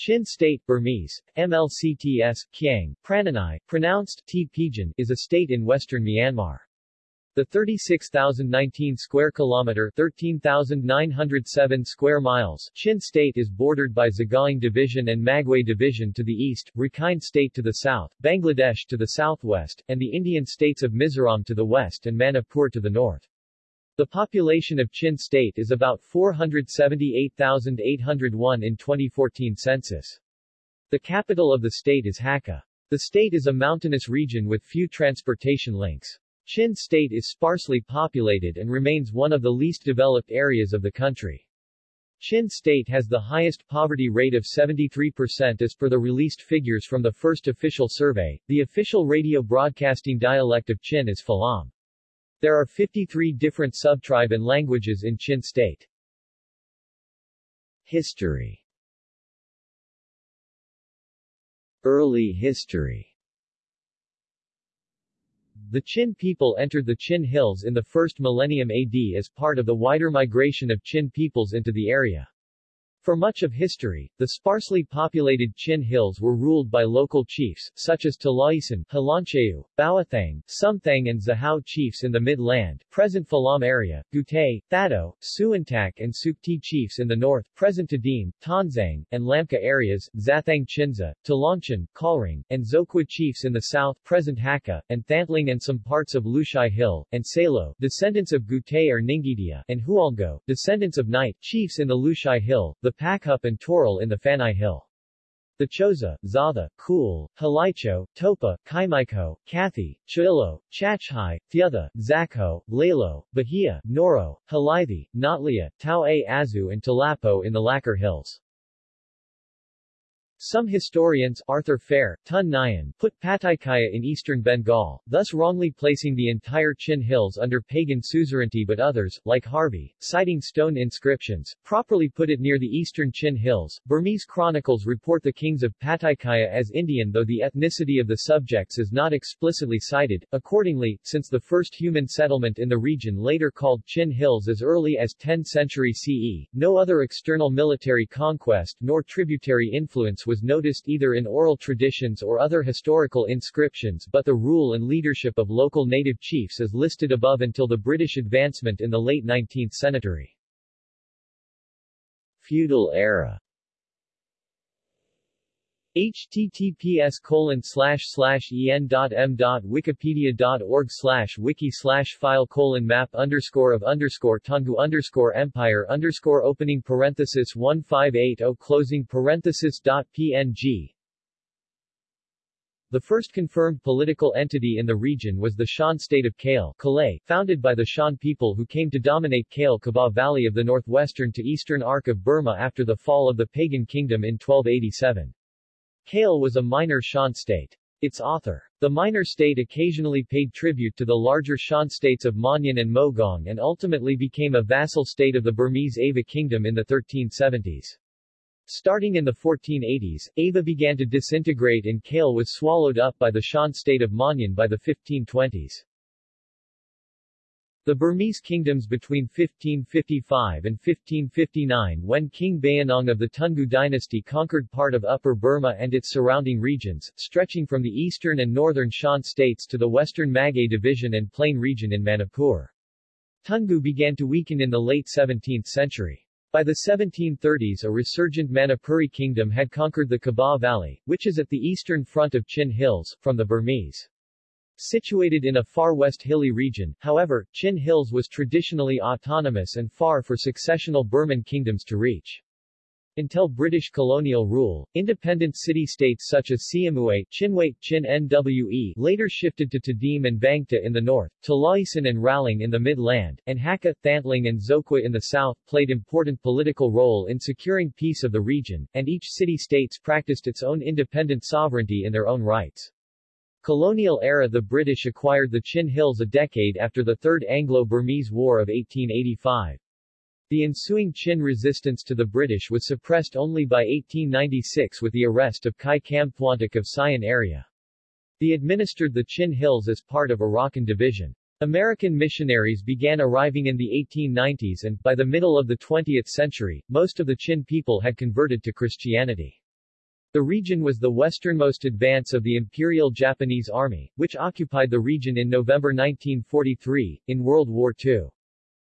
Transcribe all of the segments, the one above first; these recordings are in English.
Chin State Burmese, MLCTS, Kiang, Prananai, pronounced T. Is a state in western Myanmar. The 36,019 square kilometer 13,907 square miles Chin State is bordered by Sagaing Division and Magway Division to the east, Rakhine State to the south, Bangladesh to the southwest, and the Indian states of Mizoram to the west and Manipur to the north. The population of Chin State is about 478,801 in 2014 census. The capital of the state is Hakka. The state is a mountainous region with few transportation links. Chin State is sparsely populated and remains one of the least developed areas of the country. Chin State has the highest poverty rate of 73% as per the released figures from the first official survey. The official radio broadcasting dialect of Chin is Falam. There are 53 different subtribe and languages in Chin State. History Early history The Chin people entered the Chin Hills in the first millennium AD as part of the wider migration of Chin peoples into the area. For much of history, the sparsely populated Chin Hills were ruled by local chiefs, such as Talaisan, Halancheu, Bawathang, Sumthang and Zahao chiefs in the mid-land, present Falam area, Gutay, Thado, Suantak and Sukti chiefs in the north, present Tadim, Tonzang, and Lamka areas, Zathang Chinza, Talanchan, Kalring, and Zokwa chiefs in the south, present Hakka, and Thantling and some parts of Lushai Hill, and Salo, descendants of Gutay or Ningidia, and Hualgo, descendants of Night, chiefs in the Lushai Hill, the Pakhup and Toral in the Fanai Hill. The Choza, Zatha, Kul, Halicho, Topa, Kaimiko, Kathi, Chilo, Chachhai, Thiatha, Zakho, Lalo, Bahia, Noro, Halithi, Notlia, Tau A Azu and Talapo in the Lacquer Hills. Some historians Arthur Phayre, Tun Nyein, put Pataikaya in eastern Bengal, thus wrongly placing the entire Chin Hills under pagan suzerainty but others, like Harvey, citing stone inscriptions, properly put it near the eastern Chin Hills. Burmese chronicles report the kings of Pataikaya as Indian though the ethnicity of the subjects is not explicitly cited. Accordingly, since the first human settlement in the region later called Chin Hills as early as 10th century CE, no other external military conquest nor tributary influence was noticed either in oral traditions or other historical inscriptions but the rule and leadership of local native chiefs is listed above until the British advancement in the late 19th century. Feudal era https colon en.m.wikipedia.org slash wiki slash file colon map underscore of underscore Toungoo underscore empire underscore opening parenthesis 1580 closing parenthesis dot png the first confirmed political entity in the region was the Shan state of Kale Kalay, founded by the Shan people who came to dominate Kale Kabaw Valley of the northwestern to eastern arc of Burma after the fall of the pagan kingdom in 1287. Kale was a minor Shan state. Its author. The minor state occasionally paid tribute to the larger Shan states of Mohnyin and Mogaung and ultimately became a vassal state of the Burmese Ava kingdom in the 1370s. Starting in the 1480s, Ava began to disintegrate and Kale was swallowed up by the Shan state of Mohnyin by the 1520s. The Burmese kingdoms between 1555 and 1559 when King Bayinnaung of the Toungoo dynasty conquered part of Upper Burma and its surrounding regions, stretching from the eastern and northern Shan states to the western Magway division and plain region in Manipur. Toungoo began to weaken in the late 17th century. By the 1730s a resurgent Manipuri kingdom had conquered the Kabaw Valley, which is at the eastern front of Chin Hills, from the Burmese. Situated in a far west hilly region, however, Chin Hills was traditionally autonomous and far for successional Burman kingdoms to reach. Until British colonial rule, independent city-states such as Siamue, Chinway, Chin Nwe later shifted to Tadim and Bangta in the north, Talaisan and Raling in the mid-land, and Hakka, Thantling and Zokwa in the south played important political role in securing peace of the region, and each city-states practiced its own independent sovereignty in their own rights. Colonial era The British acquired the Chin Hills a decade after the Third Anglo-Burmese War of 1885. The ensuing Chin resistance to the British was suppressed only by 1896 with the arrest of Kai Kamthwantuk of Sian area. They administered the Chin Hills as part of Arakan Division. American missionaries began arriving in the 1890s and, by the middle of the 20th century, most of the Chin people had converted to Christianity. The region was the westernmost advance of the Imperial Japanese Army, which occupied the region in November 1943, in World War II.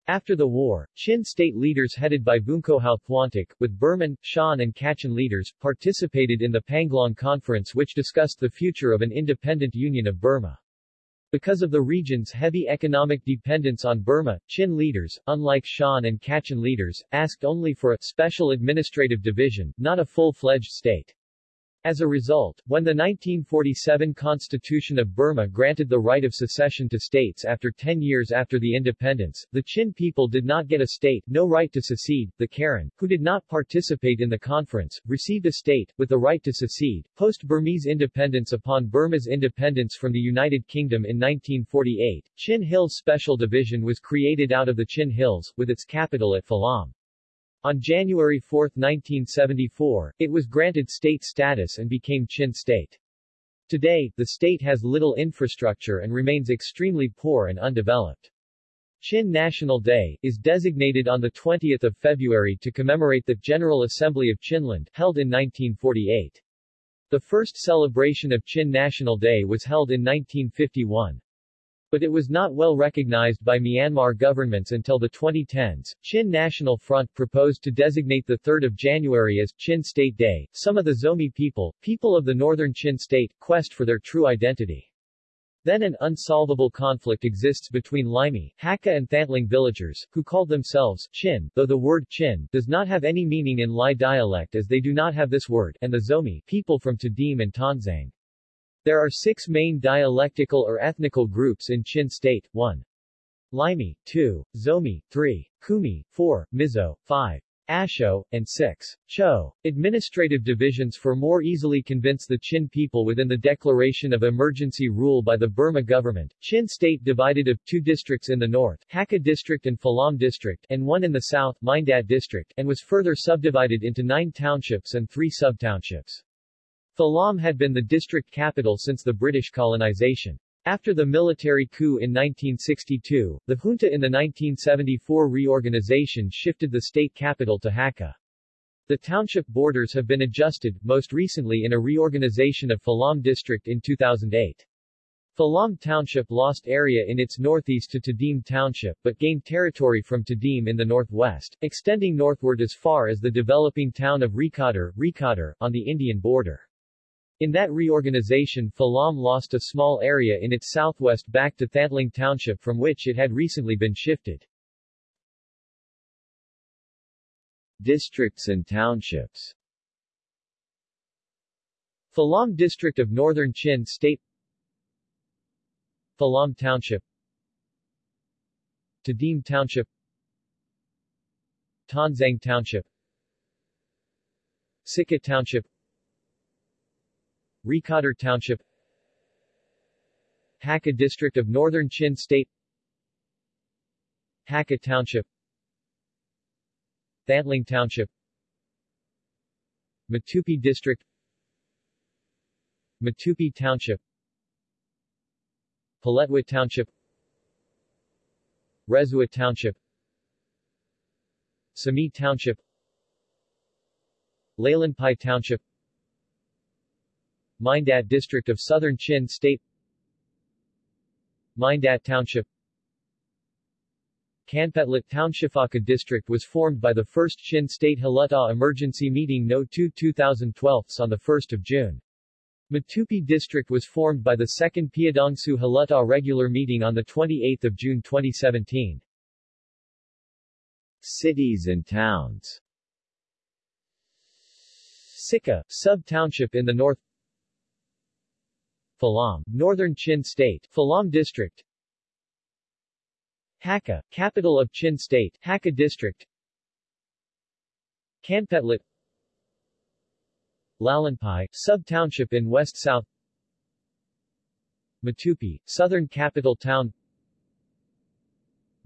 After the war, Chin state leaders headed by Bunko Houphouantok, with Burman, Shan and Kachin leaders, participated in the Panglong Conference which discussed the future of an independent Union of Burma. Because of the region's heavy economic dependence on Burma, Chin leaders, unlike Shan and Kachin leaders, asked only for a special administrative division, not a full-fledged state. As a result, when the 1947 Constitution of Burma granted the right of secession to states after 10 years after the independence, the Chin people did not get a state, no right to secede. The Karen, who did not participate in the conference, received a state, with the right to secede. Post-Burmese independence Upon Burma's independence from the United Kingdom in 1948, Chin Hills Special Division was created out of the Chin Hills, with its capital at Falam. On January 4, 1974, it was granted state status and became Chin State. Today, the state has little infrastructure and remains extremely poor and undeveloped. Chin National Day, is designated on 20 February to commemorate the General Assembly of Chinland, held in 1948. The first celebration of Chin National Day was held in 1951. But it was not well recognized by Myanmar governments until the 2010s. Chin National Front proposed to designate the 3rd of January as Chin State Day. Some of the Zomi people, people of the northern Chin state, quest for their true identity. Then an unsolvable conflict exists between Laimi, Hakka and Thantling villagers, who call themselves Chin, though the word Chin does not have any meaning in Lai dialect as they do not have this word, and the Zomi, people from Tadim and Tonzang. There are six main dialectical or ethnical groups in Chin State, 1. Limi, 2. Zomi, 3. Kumi, 4. Mizo, 5. Asho, and 6. Cho. Administrative divisions for more easily convince the Chin people within the declaration of emergency rule by the Burma government. Chin state divided of two districts in the north, Hakka district and Falam district, and one in the south, Mindat district, and was further subdivided into nine townships and three sub-townships. Falam had been the district capital since the British colonization. After the military coup in 1962, the junta in the 1974 reorganization shifted the state capital to Hakka. The township borders have been adjusted, most recently in a reorganization of Falam district in 2008. Falam Township lost area in its northeast to Tadim Township but gained territory from Tadim in the northwest, extending northward as far as the developing town of Rikadar, Rikadar, on the Indian border. In that reorganization Falam lost a small area in its southwest back to Thantling Township from which it had recently been shifted. Districts and townships. Falam District of Northern Chin State. Falam Township. Tadim Township. Tonzang Township. Sika Township Rikadar Township Hakka District of Northern Chin State Hakka Township Thantling Township Matupi District Matupi Township Paletwa Township Rezua Township Sami Township Lalonpai Township Mindat District of Southern Chin State Mindat Township Kanpetlet Townshipaka District was formed by the 1st Chin State Hluttaw Emergency Meeting No. 2 2012 on 1 June. Matupi District was formed by the 2nd Pyidaungsu Hluttaw Regular Meeting on 28 June 2017. Cities and towns Sika, sub-township in the north Falam, Northern Chin State, Falam District. Hakka, capital of Chin State, Hakka District. Kanpetlet Lalonpai, sub-township in west-south Matupi, southern capital town.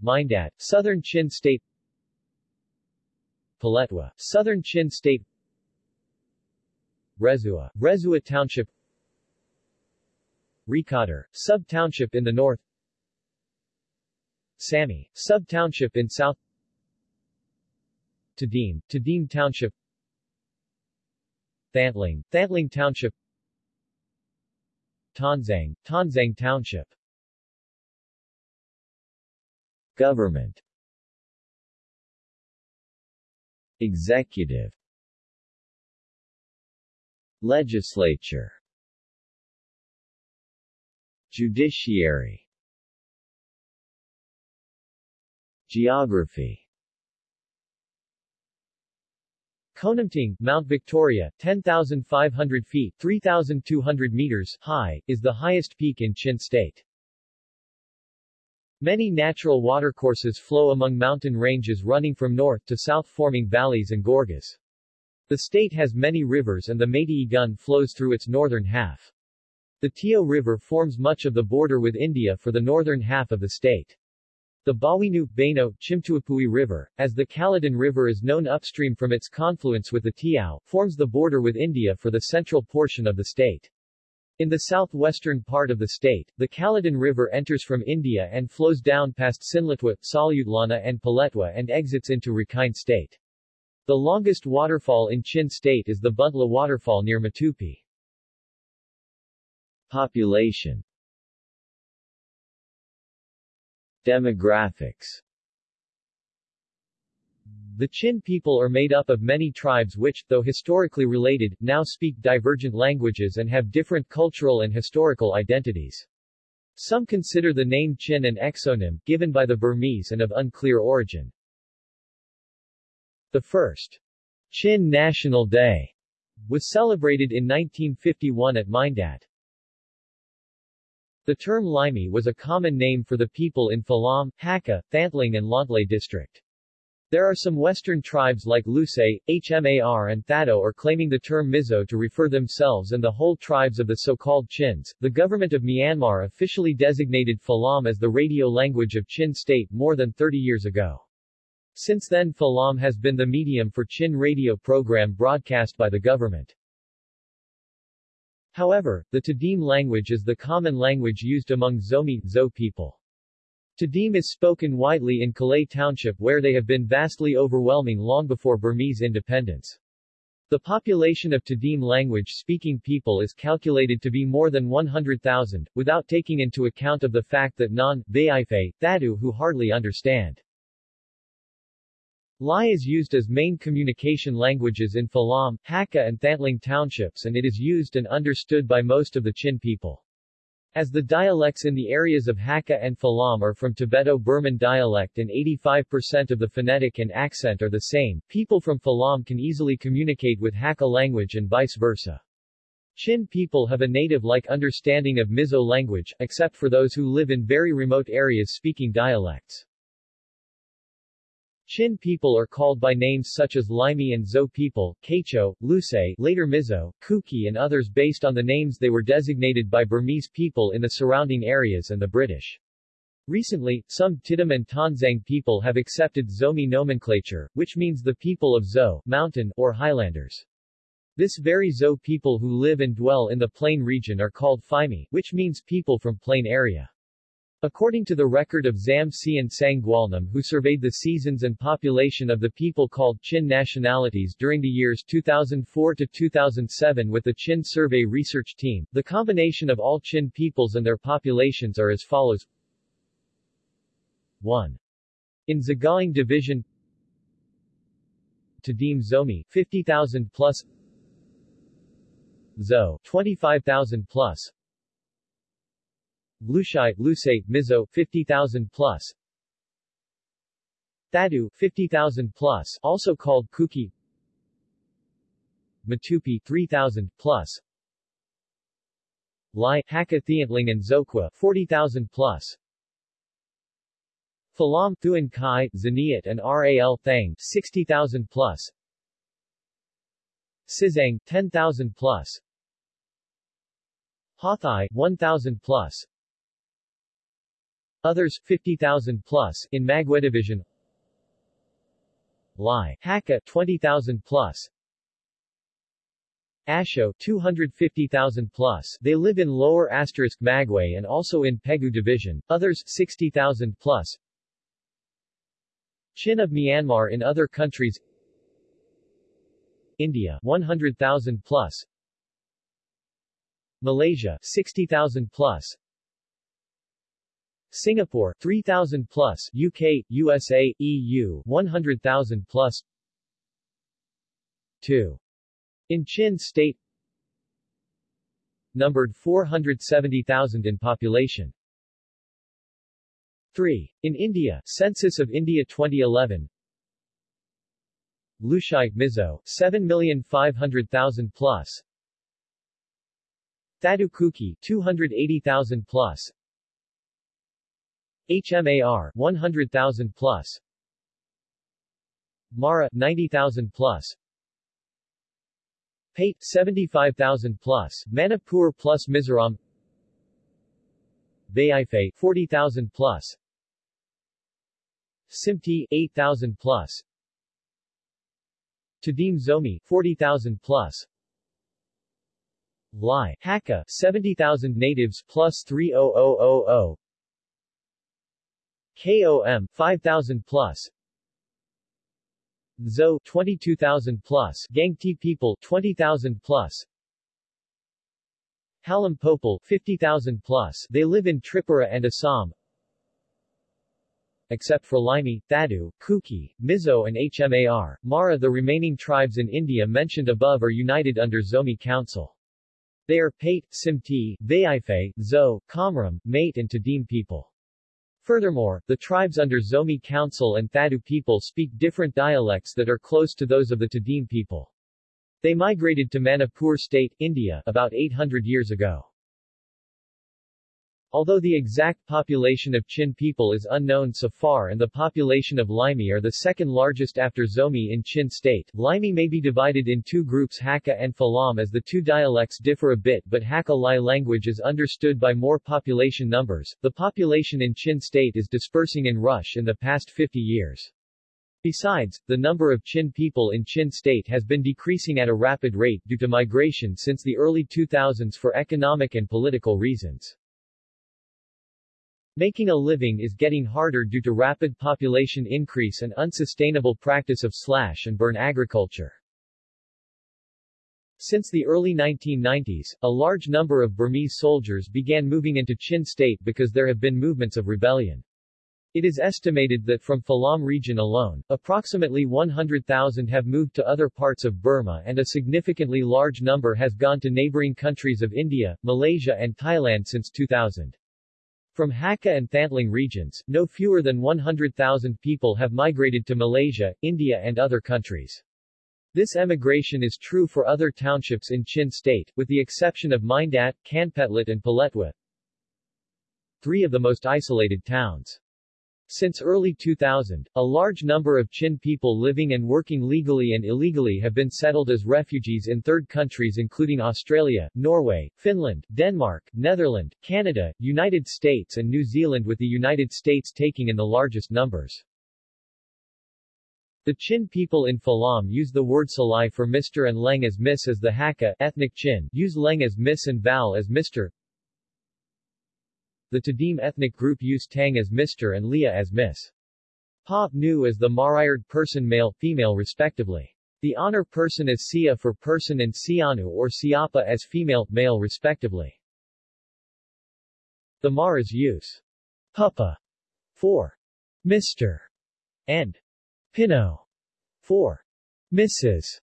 Mindat, southern Chin State. Paletwa, southern Chin State. Rezua, Rezua Township Rikadar, sub-township in the north. Sami, sub-township in south. Tadim, Tadim Township. Thantling, Thantling Township. Tonzang, Tonzang Township. Government. Executive. Legislature Judiciary Geography Konamting, Mount Victoria, 10,500 feet 3,200 meters high, is the highest peak in Chin State. Many natural watercourses flow among mountain ranges running from north to south forming valleys and gorges. The state has many rivers and the Meitei flows through its northern half. The Tio River forms much of the border with India for the northern half of the state. The Bawinu, Baino, Chimtuapui River, as the Kaladan River is known upstream from its confluence with the Tiao, forms the border with India for the central portion of the state. In the southwestern part of the state, the Kaladan River enters from India and flows down past Sinlatwa, Salutlana and Paletwa and exits into Rakhine State. The longest waterfall in Chin State is the Buntla Waterfall near Matupi. Population Demographics The Chin people are made up of many tribes which, though historically related, now speak divergent languages and have different cultural and historical identities. Some consider the name Chin an exonym, given by the Burmese and of unclear origin. The first Chin National Day was celebrated in 1951 at Mindat. The term Limey was a common name for the people in Falam, Hakka, Thantling and Lontlay district. There are some western tribes like Lusay, Hmar and Thado are claiming the term Mizo to refer themselves and the whole tribes of the so-called Chins. The government of Myanmar officially designated Falam as the radio language of Chin state more than 30 years ago. Since then Falam has been the medium for Chin radio program broadcast by the government. However, the Tadim language is the common language used among Zomi Zo people. Tadim is spoken widely in Kalay Township where they have been vastly overwhelming long before Burmese independence. The population of Tadim language-speaking people is calculated to be more than 100,000, without taking into account of the fact that non, Bayaife, Thadu who hardly understand Lai is used as main communication languages in Falam, Hakka and Thantling townships and it is used and understood by most of the Chin people. As the dialects in the areas of Hakka and Falam are from Tibeto-Burman dialect and 85% of the phonetic and accent are the same, people from Falam can easily communicate with Hakka language and vice versa. Chin people have a native-like understanding of Mizo language, except for those who live in very remote areas speaking dialects. Chin people are called by names such as Limey and Zo people, Kacho, Lusay, later Mizo, Kuki and others based on the names they were designated by Burmese people in the surrounding areas and the British. Recently, some Tidum and Tonzang people have accepted Zomi nomenclature, which means the people of Zo, mountain, or highlanders. This very Zo people who live and dwell in the plain region are called Phimi, which means people from plain area. According to the record of Zam Sian Sangwalnam who surveyed the seasons and population of the people called Chin nationalities during the years 2004 to 2007 with the Chin Survey Research Team, the combination of all Chin peoples and their populations are as follows. 1. In Sagaing Division Tadim Zomi, 50,000 plus. Zo, 25,000 plus Lushai, Lusay, Mizo, 50,000 plus. Thadu, 50,000 plus, also called Kuki. Matupi, 3,000 plus. Lai, Hakka Thiantling and Zokwa, 40,000 plus. Falam, Thuan Kai, Zaniat and Ral Thang, 60,000 plus. Sizang, 10,000 plus. Hathai, 1,000 plus. Others, 50,000 plus, in Magwe Division. Lai, Hakka, 20,000 plus. Asho, 250,000 plus. They live in lower asterisk Magwe and also in Pegu Division, others, 60,000 plus. Chin of Myanmar in other countries. India 100,000 plus. Malaysia 60,000 plus Singapore 3,000 plus UK, USA, EU 100,000 plus 2. In Chin State numbered 470,000 in population. 3. In India, Census of India 2011 Lushai, Mizo, 7,500,000 plus Thadu Kuki, 280,000 plus HMAR 100,000 plus. Mara 90,000 plus. Pate 75,000 plus. Manipur plus Mizoram. Bayife 40,000 plus. Simti 8,000 plus. Tadim Zomi 40,000 plus. Lai Hakka 70,000 natives plus 30000 KOM 5000 plus. Zo 22,000 plus. Gangti people 20,000 plus. Halam Popal 50,000 plus. They live in Tripura and Assam. Except for Laimi, Thadu, Kuki, Mizo and Hmar, Mara the remaining tribes in India mentioned above are united under Zomi Council. They are Pate, Simti, Vaife, Zo, Kamram, Mate and Tadim people. Furthermore, the tribes under Zomi Council and Thadu people speak different dialects that are close to those of the Tadim people. They migrated to Manipur state, India, about 800 years ago. Although the exact population of Chin people is unknown so far and the population of Limi are the second largest after Zomi in Chin state, Limi may be divided in two groups Hakka and Falam as the two dialects differ a bit but Hakka Lai language is understood by more population numbers. The population in Chin state is dispersing in rush in the past 50 years. Besides, the number of Chin people in Chin state has been decreasing at a rapid rate due to migration since the early 2000s for economic and political reasons. Making a living is getting harder due to rapid population increase and unsustainable practice of slash and burn agriculture. Since the early 1990s, a large number of Burmese soldiers began moving into Chin state because there have been movements of rebellion. It is estimated that from Falam region alone, approximately 100,000 have moved to other parts of Burma and a significantly large number has gone to neighboring countries of India, Malaysia and Thailand since 2000. From Hakka and Thantling regions, no fewer than 100,000 people have migrated to Malaysia, India and other countries. This emigration is true for other townships in Chin state, with the exception of Mindat, Kanpetlet and Paletwa, three of the most isolated towns. Since early 2000, a large number of Chin people living and working legally and illegally have been settled as refugees in third countries including Australia, Norway, Finland, Denmark, Netherlands, Canada, United States and New Zealand with the United States taking in the largest numbers. The Chin people in Falam use the word Salai for Mr. and Leng as Miss as the Hakka ethnic Chin use Leng as Miss and Val as Mr. The Tadim ethnic group use Tang as Mr. and Leah as Miss. Pa, Nu as the Marayard person male-female respectively. The honor person is Sia for person and Sianu or Siapa as female-male respectively. The Maras use Papa for Mr. and Pino for Mrs.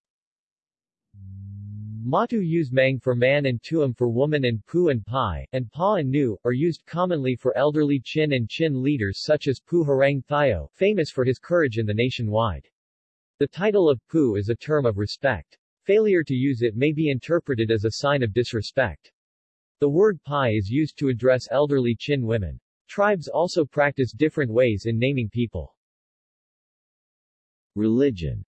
Matu use mang for man and tuam for woman and pu and pai, and pa and nu, are used commonly for elderly Chin and Chin leaders such as Pu Harang Thayo, famous for his courage in the nationwide. The title of pu is a term of respect. Failure to use it may be interpreted as a sign of disrespect. The word pai is used to address elderly Chin women. Tribes also practice different ways in naming people. Religion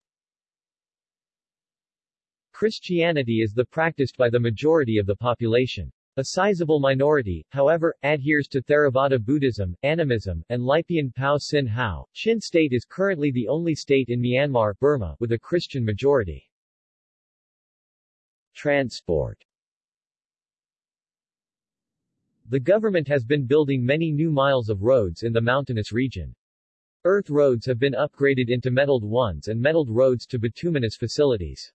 Christianity is the practiced by the majority of the population. A sizable minority, however, adheres to Theravada Buddhism, Animism, and Lipian Pao Sin Hao. Chin state is currently the only state in Myanmar, Burma, with a Christian majority. Transport The government has been building many new miles of roads in the mountainous region. Earth roads have been upgraded into metalled ones and metalled roads to bituminous facilities.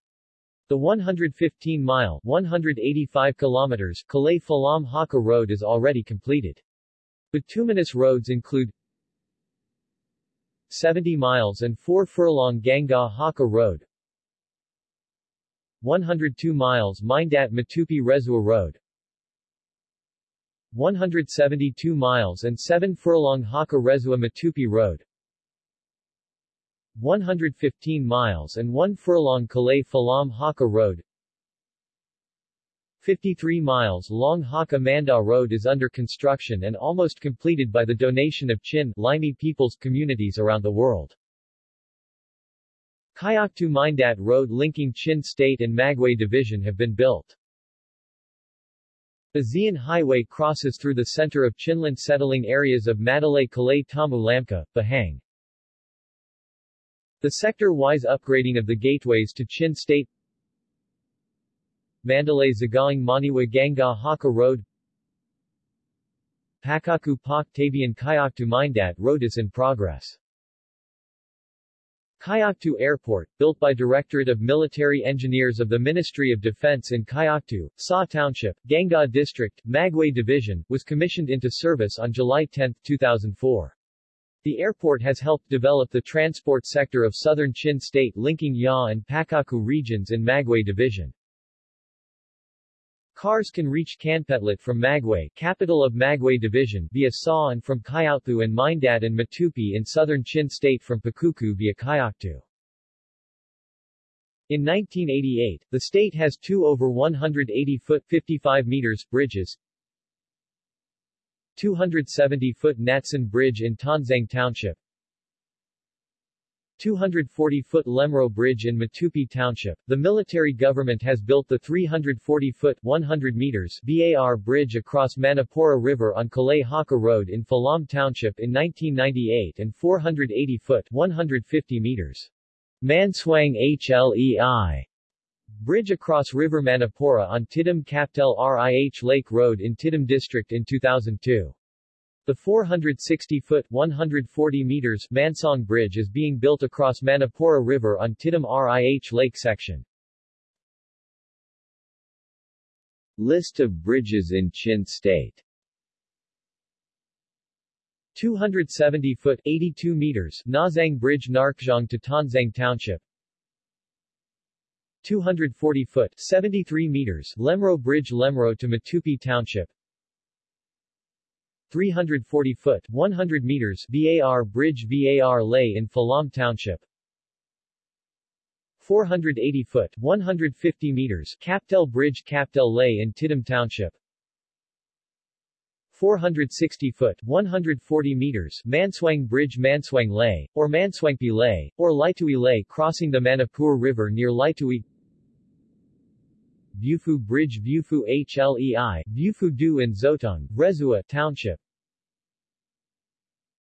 The 115-mile 185 kilometers Kalay Falam Hakka Road is already completed. Bituminous roads include 70 miles and 4 furlong Ganga Hakka Road 102 miles Mindat Matupi Rezua Road 172 miles and 7 furlong Hakka Rezua Matupi Road 115 miles and 1 furlong Kalay Falam Hakka Road 53 miles long Hakka Manda Road is under construction and almost completed by the donation of Chin Limi peoples communities around the world. Kayaktu Mindat Road linking Chin State and Magway Division have been built. The Zian Highway crosses through the center of Chinland settling areas of Mandalay Kalay Tamu Lamka, Bahang. The sector-wise upgrading of the gateways to Chin State Mandalay Zagaing Monywa Ganga Hakka Road Pakokku Pak Tabian Kayaktu Mindat Road is in progress. Kayaktu Airport, built by Directorate of Military Engineers of the Ministry of Defense in Kayaktu, Sa Township, Ganga District, Magway Division, was commissioned into service on July 10, 2004. The airport has helped develop the transport sector of southern Chin State linking Ya and Pakokku regions in Magway Division. Cars can reach Kanpetlet from Magway, capital of Magway Division, via Sa and from Kayaktu and Mindat and Matupi in southern Chin State from Pakokku via Kayaktu. In 1988, the state has two over 180-foot 55 meters bridges, 270-foot Natsan Bridge in Tonzang Township, 240-foot Lemro Bridge in Matupi Township. The military government has built the 340-foot 100 meters BAR bridge across Manipura River on Kalay Hakka Road in Falam Township in 1998 and 480-foot 150 meters Manswang HLEI Bridge across River Manipura on Tidum Kaptel RIH Lake Road in Tidum District in 2002. The 460-foot 140 meters Mansong Bridge is being built across Manipura River on Tidum RIH Lake section. List of bridges in Chin State 270-foot 82 meters Nazang Bridge Narkjong to Tonzang Township 240-foot 73 meters Lemro Bridge Lemro to Matupi Township. 340-foot 100 meters VAR Bridge VAR Lay in Falam Township. 480-foot 150 meters Kaptel Bridge Kaptel Lay in Tidum Township. 460-foot 140 meters Manswang Bridge Manswang Lay, or Manswangpi Lay, or Laitui Lay crossing the Manipur River near Laitui Viewfu Bridge Viewfu HLEI, Viewfu Du and Zotong, Rezua Township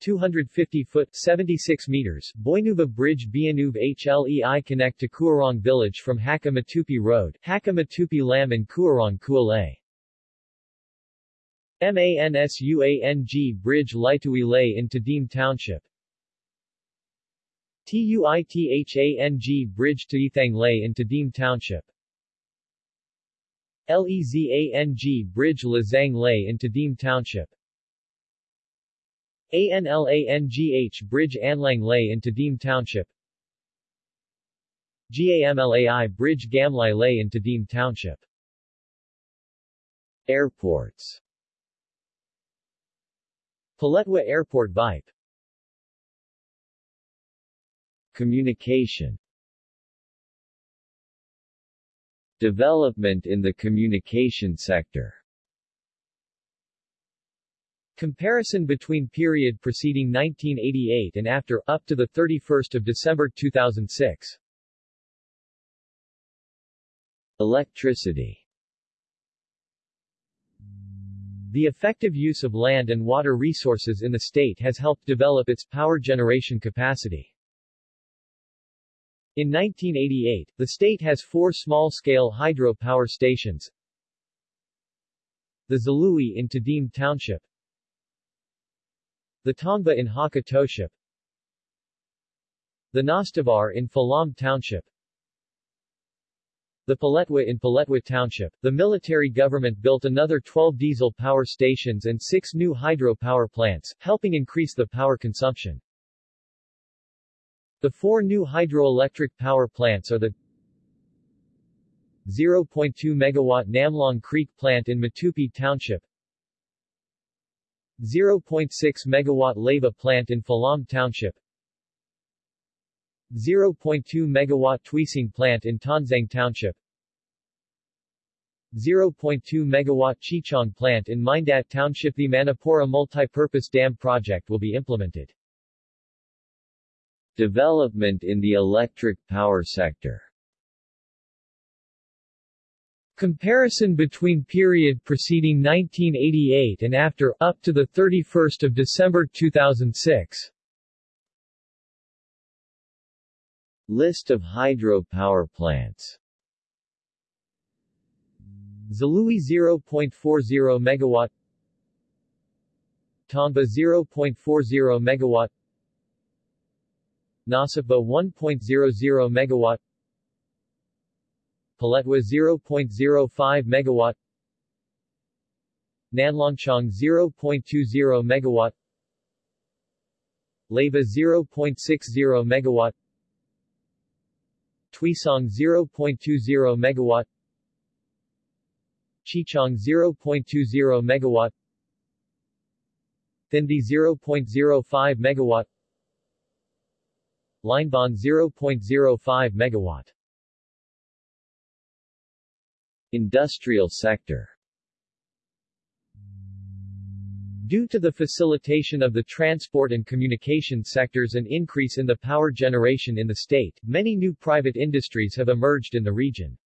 250-foot 76 meters, Boinuva Bridge Bianuv HLEI connect to Kuarong Village from Hakka Matupi Road, Hakka Matupi Lam and Kuarong Kualay. MANSUANG Bridge Laitui Lay in Tadim Township. TUITHANG Bridge to Ethang Lay in Tadim Township. LEZANG Bridge Lazang Lay in Tadim Township. ANLANGH Bridge Anlang Lay in Tadim Township. GAMLAI Bridge Gamlai Lay in Tadim Township. Airports Paletwa Airport Vipe Communication Development in the communication sector. Comparison between period preceding 1988 and after, up to 31 December 2006 Electricity. The effective use of land and water resources in the state has helped develop its power generation capacity. In 1988, the state has four small-scale hydro power stations. The Zalui in Tadim Township. The Tongba in Hakka Township. The Nastavar in Falam Township. the Paletwa in Paletwa Township, the military government built another 12 diesel power stations and six new hydro power plants, helping increase the power consumption. The four new hydroelectric power plants are the 0.2 megawatt Namlong Creek plant in Matupi Township, 0.6 megawatt Leva plant in Falam Township, 0.2 megawatt Tuising plant in Tonzang Township 0.2 megawatt Chichong plant in Mindat Township The Manipura multi-purpose dam project will be implemented. Development in the electric power sector. Comparison between period preceding 1988 and after, up to the 31st of December 2006 List of hydropower plants. Zalui 0.40 megawatt. Tongba 0.40 megawatt Nasaba 1.00 megawatt Paletwa 0.05 megawatt Nanlongchong 0.20 megawatt Leva 0.60 megawatt Tuisong 0.20 megawatt Chichong 0.20 megawatt Thindi 0.05 megawatt Linebon 0.05 megawatt Industrial sector Due to the facilitation of the transport and communication sectors and increase in the power generation in the state, many new private industries have emerged in the region.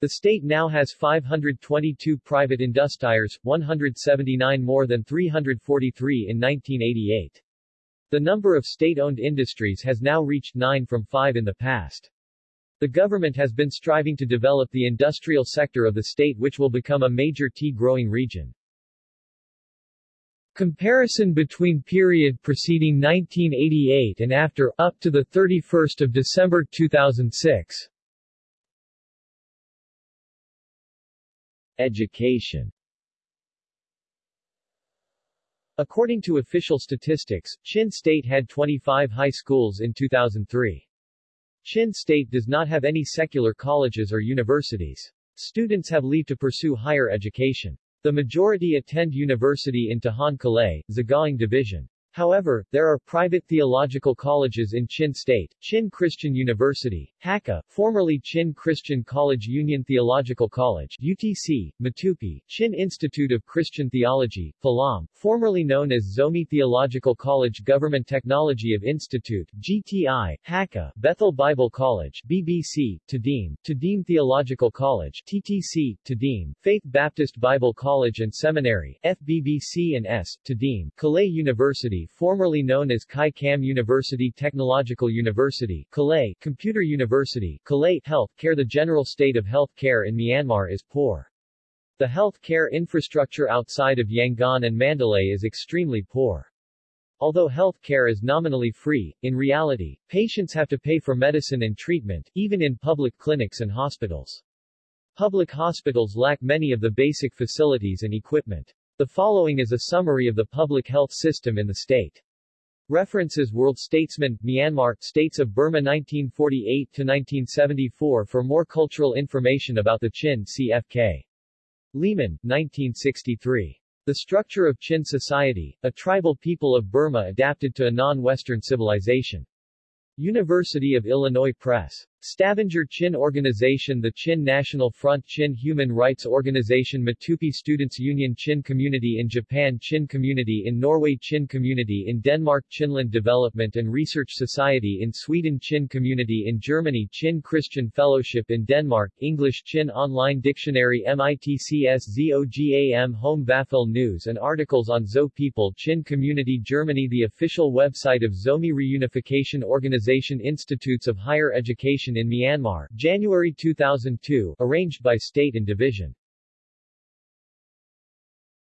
The state now has 522 private industriers, 179 more than 343 in 1988. The number of state-owned industries has now reached 9 from 5 in the past. The government has been striving to develop the industrial sector of the state which will become a major tea-growing region. Comparison between period preceding 1988 and after, up to 31 December 2006 Education According to official statistics, Chin State had 25 high schools in 2003. Chin State does not have any secular colleges or universities. Students have leave to pursue higher education. The majority attend university in Tahan Kalay, Sagaing Division. However, there are private theological colleges in Chin State, Chin Christian University, Hakka, formerly Chin Christian College Union Theological College UTC, Matupi, Chin Institute of Christian Theology, Falam, formerly known as Zomi Theological College Government Technology of Institute GTI, Hakka, Bethel Bible College BBC, Tadim, Tadim Theological College TTC, Tadim, Faith Baptist Bible College and Seminary FBBC and S, Tadim, Kalay University formerly known as Kai Kam University Technological University Kalay, Computer University Kalay Health Care The general state of health care in Myanmar is poor. The health care infrastructure outside of Yangon and Mandalay is extremely poor. Although health care is nominally free, in reality, patients have to pay for medicine and treatment, even in public clinics and hospitals. Public hospitals lack many of the basic facilities and equipment. The following is a summary of the public health system in the state. References World Statesman, Myanmar, States of Burma 1948-1974 For more cultural information about the Chin CFK. Lehman, 1963. The Structure of Chin Society, a tribal people of Burma adapted to a non-Western civilization. University of Illinois Press. Stavanger Chin Organization The Chin National Front Chin Human Rights Organization Matupi Students Union Chin Community in Japan Chin Community in Norway Chin Community in Denmark Chinland Development and Research Society in Sweden Chin Community in Germany Chin Christian Fellowship in Denmark English Chin Online Dictionary MITCS Home Vafel News and articles on Zo People Chin Community Germany The official website of Zomi Reunification Organization Institutes of Higher Education in Myanmar, January 2002, arranged by state and division.